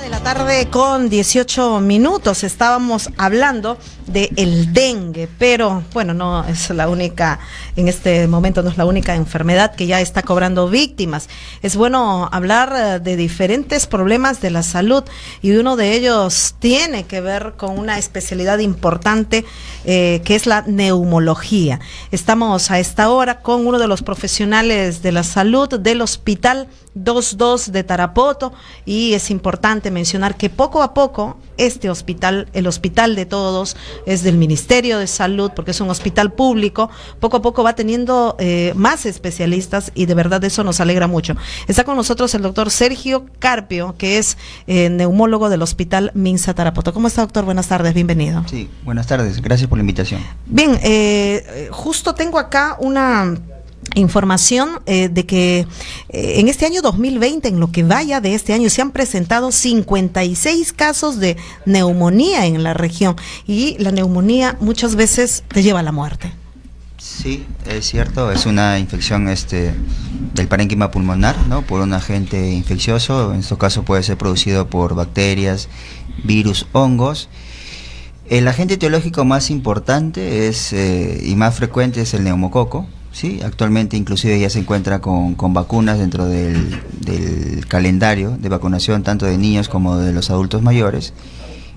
De la tarde con 18 minutos estábamos hablando de el dengue, pero bueno, no es la única, en este momento no es la única enfermedad que ya está cobrando víctimas. Es bueno hablar eh, de diferentes problemas de la salud y uno de ellos tiene que ver con una especialidad importante eh, que es la neumología. Estamos a esta hora con uno de los profesionales de la salud del Hospital 22 de Tarapoto y es importante mencionar que poco a poco este hospital, el hospital de todos, es del Ministerio de Salud porque es un hospital público, poco a poco va teniendo eh, más especialistas y de verdad eso nos alegra mucho. Está con nosotros el doctor Sergio Carpio, que es eh, neumólogo del Hospital Minsa Tarapoto. ¿Cómo está doctor? Buenas tardes, bienvenido. Sí, buenas tardes, gracias por la invitación. Bien, eh, justo tengo acá una información eh, de que eh, en este año 2020, en lo que vaya de este año, se han presentado 56 casos de neumonía en la región y la neumonía muchas veces te lleva a la muerte. Sí, es cierto, es una infección este del parénquima pulmonar, ¿no? Por un agente infeccioso, en este caso puede ser producido por bacterias, virus, hongos. El agente etiológico más importante es eh, y más frecuente es el neumococo, Sí, actualmente inclusive ya se encuentra con, con vacunas dentro del, del, calendario de vacunación tanto de niños como de los adultos mayores.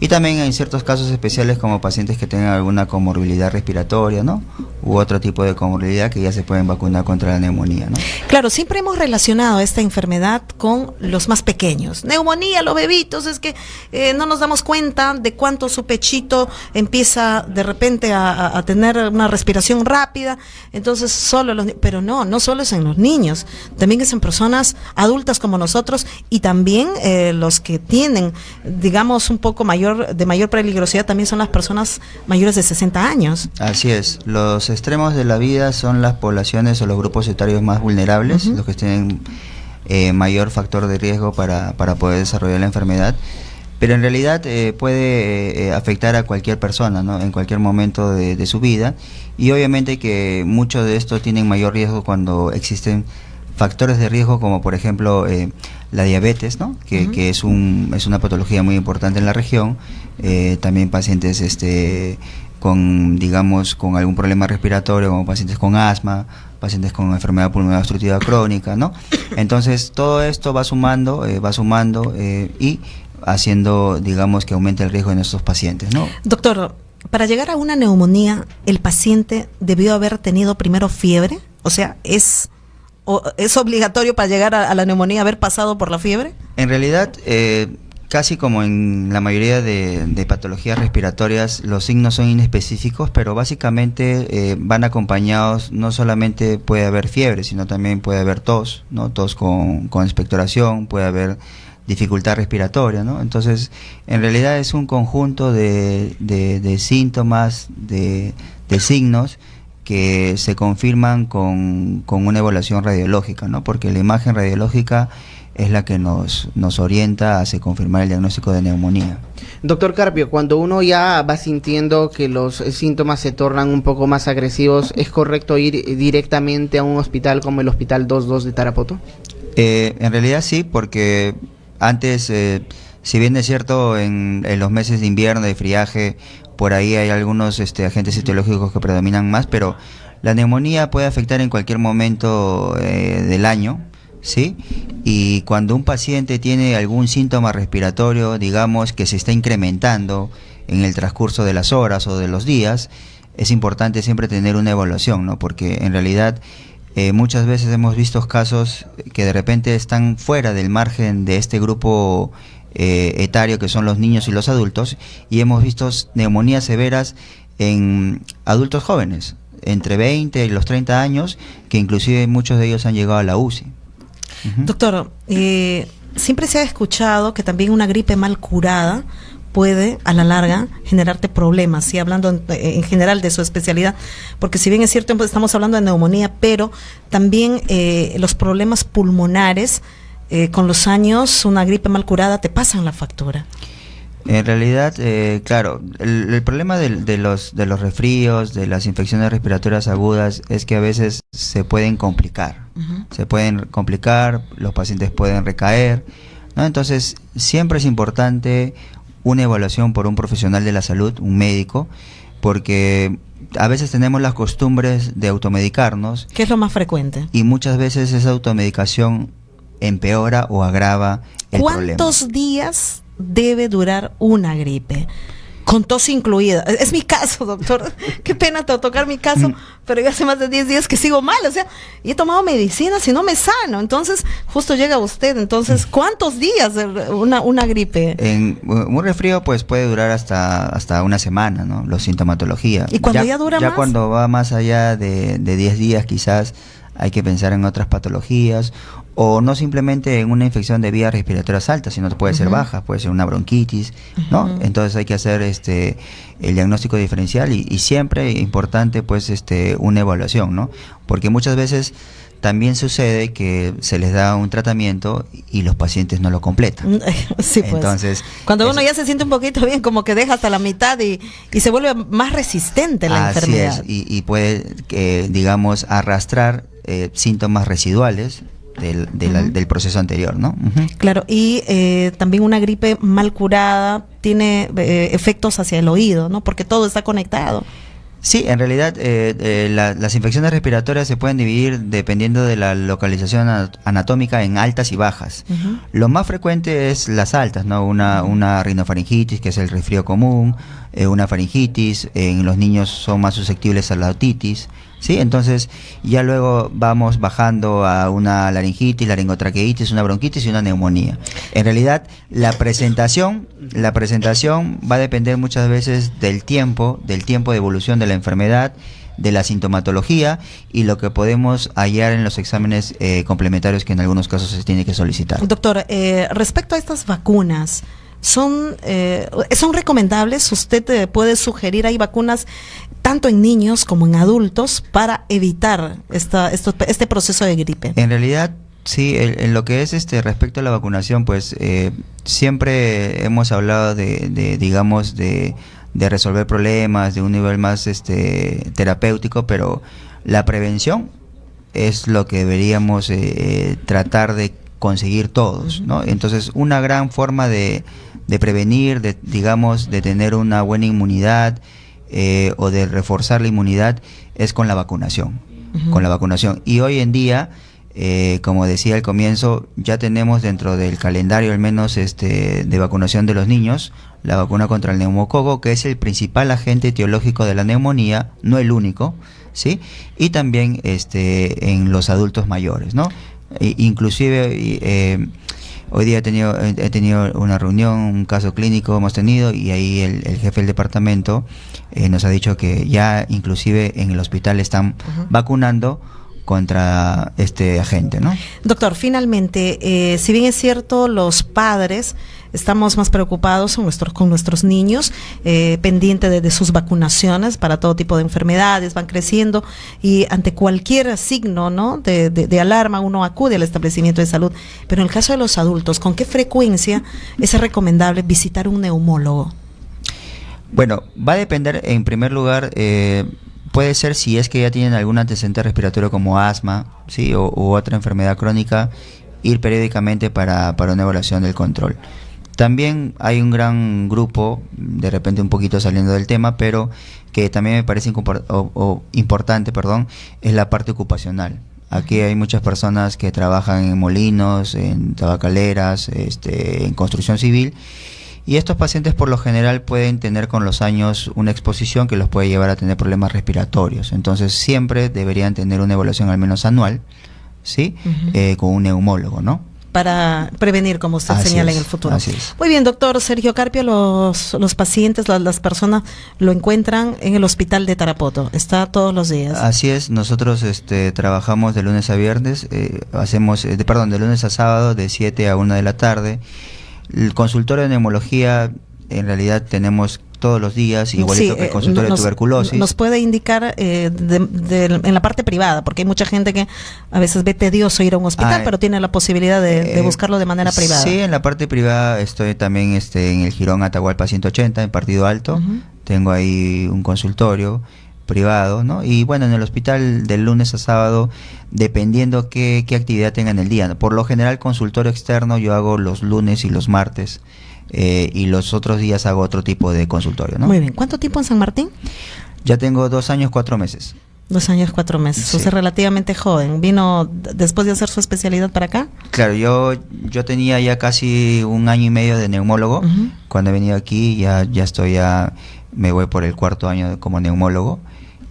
Y también en ciertos casos especiales como pacientes que tengan alguna comorbilidad respiratoria, ¿no? U otro tipo de comorbilidad que ya se pueden vacunar contra la neumonía, ¿no? Claro, siempre hemos relacionado esta enfermedad con los más pequeños. Neumonía, los bebitos, es que eh, no nos damos cuenta de cuánto su pechito empieza de repente a, tener una respiración rápida. Entonces, solo los pero no, no solo es en los niños, también es en personas adultas como nosotros y también eh, los que tienen, digamos, un poco mayor de mayor peligrosidad también son las personas mayores de 60 años. Así es, los extremos de la vida son las poblaciones o los grupos etarios más vulnerables, uh -huh. los que tienen eh, mayor factor de riesgo para, para, poder desarrollar la enfermedad. Pero en realidad eh, puede eh, afectar a cualquier persona, ¿no? En cualquier momento de, de su vida. Y obviamente que muchos de estos tienen mayor riesgo cuando existen factores de riesgo como por ejemplo eh, la diabetes, ¿no? que, uh -huh. que es, un, es una patología muy importante en la región, eh, también pacientes este, con, digamos, con algún problema respiratorio, como pacientes con asma, pacientes con enfermedad pulmonar obstructiva crónica, ¿no? Entonces todo esto va sumando, eh, va sumando y haciendo, digamos, que aumente el riesgo de nuestros pacientes, ¿no? Doctor, para llegar a una neumonía, ¿el paciente debió haber tenido primero fiebre? O sea, es ¿O ¿Es obligatorio para llegar a, la neumonía haber pasado por la fiebre? En realidad, eh, casi como en la mayoría de, patologías respiratorias, los signos son inespecíficos, pero básicamente eh, van acompañados, no solamente puede haber fiebre, sino también puede haber tos, ¿no? tos con, con expectoración, puede haber dificultad respiratoria, ¿no? Entonces, en realidad es un conjunto de, de, síntomas, de signos, que se confirman con, con, una evaluación radiológica, ¿no? porque la imagen radiológica es la que nos, nos orienta a se confirmar el diagnóstico de neumonía. Doctor Carpio, cuando uno ya va sintiendo que los síntomas se tornan un poco más agresivos, ¿es correcto ir directamente a un hospital como el Hospital 22 de Tarapoto? Eh, en realidad sí, porque antes, eh, si bien es cierto, en, en los meses de invierno, de friaje, por ahí hay algunos este, agentes etiológicos que predominan más, pero la neumonía puede afectar en cualquier momento eh, del año, ¿sí? Y cuando un paciente tiene algún síntoma respiratorio, digamos, que se está incrementando en el transcurso de las horas o de los días, es importante siempre tener una evaluación, ¿no? Porque en realidad eh, muchas veces hemos visto casos que de repente están fuera del margen de este grupo eh, etario que son los niños y los adultos y hemos visto neumonías severas en adultos jóvenes entre 20 y los 30 años que inclusive muchos de ellos han llegado a la UCI. Doctor, eh, siempre se ha escuchado que también una gripe mal curada puede a la larga generarte problemas, y hablando en, en, general de su especialidad, porque si bien es cierto estamos hablando de neumonía, pero también eh, los problemas pulmonares eh, con los años una gripe mal curada te pasan la factura. En realidad, eh, claro, el, el problema de, de, los, de los resfríos, de las infecciones respiratorias agudas, es que a veces se pueden complicar. Uh -huh. Se pueden complicar, los pacientes pueden recaer, ¿no? Entonces, siempre es importante una evaluación por un profesional de la salud, un médico, porque a veces tenemos las costumbres de automedicarnos. ¿Qué es lo más frecuente? Y muchas veces esa automedicación empeora o agrava el ¿Cuántos días debe durar una gripe? con tos incluida. Es mi caso, doctor. Qué pena tocar mi caso, mm. pero ya hace más de 10 días que sigo mal. O sea, y he tomado medicinas y no me sano. Entonces, justo llega usted. Entonces, mm. ¿cuántos días una, una gripe? En un resfrío, pues puede durar hasta, hasta una semana, ¿no? Los sintomatología. ¿Y cuando ya, dura ya más? cuando va más allá de, de 10 días, quizás hay que pensar en otras patologías o no simplemente en una infección de vías respiratorias altas, sino puede ser baja, puede ser una bronquitis, ¿no? Entonces hay que hacer este el diagnóstico diferencial y, y, siempre importante pues este una evaluación, ¿no? Porque muchas veces también sucede que se les da un tratamiento y los pacientes no lo completan. Sí, pues. Entonces, cuando uno ya se siente un poquito bien, como que deja hasta la mitad y, y se vuelve más resistente la así enfermedad. Es, y, y puede, que, digamos, arrastrar eh, síntomas residuales del, del, proceso anterior, ¿no? Claro, y eh, también una gripe mal curada tiene eh, efectos hacia el oído, ¿no? Porque todo está conectado. Sí, en realidad eh, las infecciones respiratorias se pueden dividir dependiendo de la localización anatómica en altas y bajas. Lo más frecuente es las altas, ¿no? Una, una rinofaringitis, que es el resfrío común, una faringitis, en los niños son más susceptibles a la otitis, ¿sí? Entonces ya luego vamos bajando a una laringitis, laringotraqueitis, una bronquitis y una neumonía. En realidad la presentación, la presentación va a depender muchas veces del tiempo, del tiempo de evolución de la enfermedad, de la sintomatología y lo que podemos hallar en los exámenes eh, complementarios que en algunos casos se tiene que solicitar. Doctor, eh, respecto a estas vacunas, son, eh, son recomendables. Usted puede sugerir, hay vacunas tanto en niños como en adultos para evitar esta, este proceso de gripe. En realidad, sí, en, lo que es este respecto a la vacunación, pues eh, siempre hemos hablado de, digamos, de, de, resolver problemas de un nivel más este terapéutico, pero la prevención es lo que deberíamos eh, tratar de conseguir todos, ¿no? Entonces, una gran forma de de prevenir, de, digamos, de tener una buena inmunidad eh, o de reforzar la inmunidad es con la vacunación. Con la vacunación. Y hoy en día, eh, como decía al comienzo, ya tenemos dentro del calendario al menos este, de vacunación de los niños la vacuna contra el neumococo, que es el principal agente etiológico de la neumonía, no el único, ¿sí? Y también este, en los adultos mayores, ¿no? inclusive eh, Hoy día he tenido, he tenido una reunión, un caso clínico hemos tenido y ahí el, jefe del departamento eh, nos ha dicho que ya inclusive en el hospital están vacunando contra este agente, ¿no? Doctor, finalmente, eh, si bien es cierto, los padres estamos más preocupados con nuestros, con nuestros niños, eh, pendientes de, sus vacunaciones para todo tipo de enfermedades, van creciendo y ante cualquier signo ¿no? de, de, alarma uno acude al establecimiento de salud. Pero en el caso de los adultos, ¿con qué frecuencia es recomendable visitar un neumólogo? Bueno, va a depender en primer lugar eh, puede ser si es que ya tienen algún antecedente respiratorio como asma, sí, o, u otra enfermedad crónica, ir periódicamente para, para una evaluación del control. También hay un gran grupo, de repente un poquito saliendo del tema, pero que también me parece importante, perdón, es la parte ocupacional. Aquí hay muchas personas que trabajan en molinos, en tabacaleras, este, en construcción civil y estos pacientes por lo general pueden tener con los años una exposición que los puede llevar a tener problemas respiratorios. Entonces siempre deberían tener una evaluación al menos anual, ¿sí? Eh, con un neumólogo, ¿no? para prevenir, como usted señala en el futuro. Muy bien, doctor Sergio Carpio, los, los pacientes, las, las, personas lo encuentran en el hospital de Tarapoto, está todos los días. Así es, nosotros este, trabajamos de lunes a viernes, eh, hacemos, eh, perdón, de lunes a sábado de 7 a 1 de la tarde el consultorio de neumología en realidad tenemos todos los días, igualito que el eh, consultorio de tuberculosis. Nos puede indicar eh, en la parte privada, porque hay mucha gente que a veces ve tedioso ir a un hospital, ah, pero tiene la posibilidad de, eh, buscarlo de manera privada. Sí, en la parte privada estoy también este, en el Girón Atahualpa 180, en Partido Alto. Tengo ahí un consultorio privado, ¿no? Y bueno, en el hospital del lunes a sábado, dependiendo qué, qué actividad tenga en el día. Por lo general, consultorio externo yo hago los lunes y los martes. Eh, y los otros días hago otro tipo de consultorio, ¿no? Muy bien. ¿Cuánto tiempo en San Martín? Ya tengo dos años, cuatro meses. Dos años, cuatro meses. Sí. Usted es relativamente joven. ¿Vino después de hacer su especialidad para acá? Claro, yo, yo tenía ya casi un año y medio de neumólogo. Cuando he venido aquí ya, ya estoy ya, me voy por el cuarto año como neumólogo.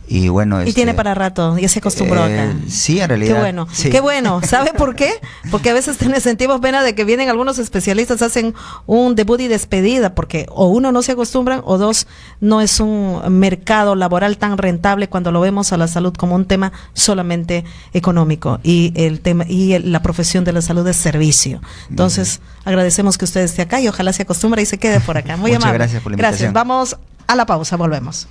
Y bueno, Y este, tiene para rato, ya se acostumbró eh, acá. Sí, en realidad. Qué bueno, sí. qué bueno. ¿Sabe por qué? Porque a veces sentimos pena de que vienen algunos especialistas, hacen un debut y despedida, porque o uno no se acostumbran o dos, no es un mercado laboral tan rentable cuando lo vemos a la salud como un tema solamente económico y el tema y el- la profesión de la salud es servicio. Entonces, agradecemos que usted esté acá y ojalá se acostumbre y se quede por acá. Muy Muchas amable. gracias por la Gracias. invitación. Vamos a la pausa, volvemos.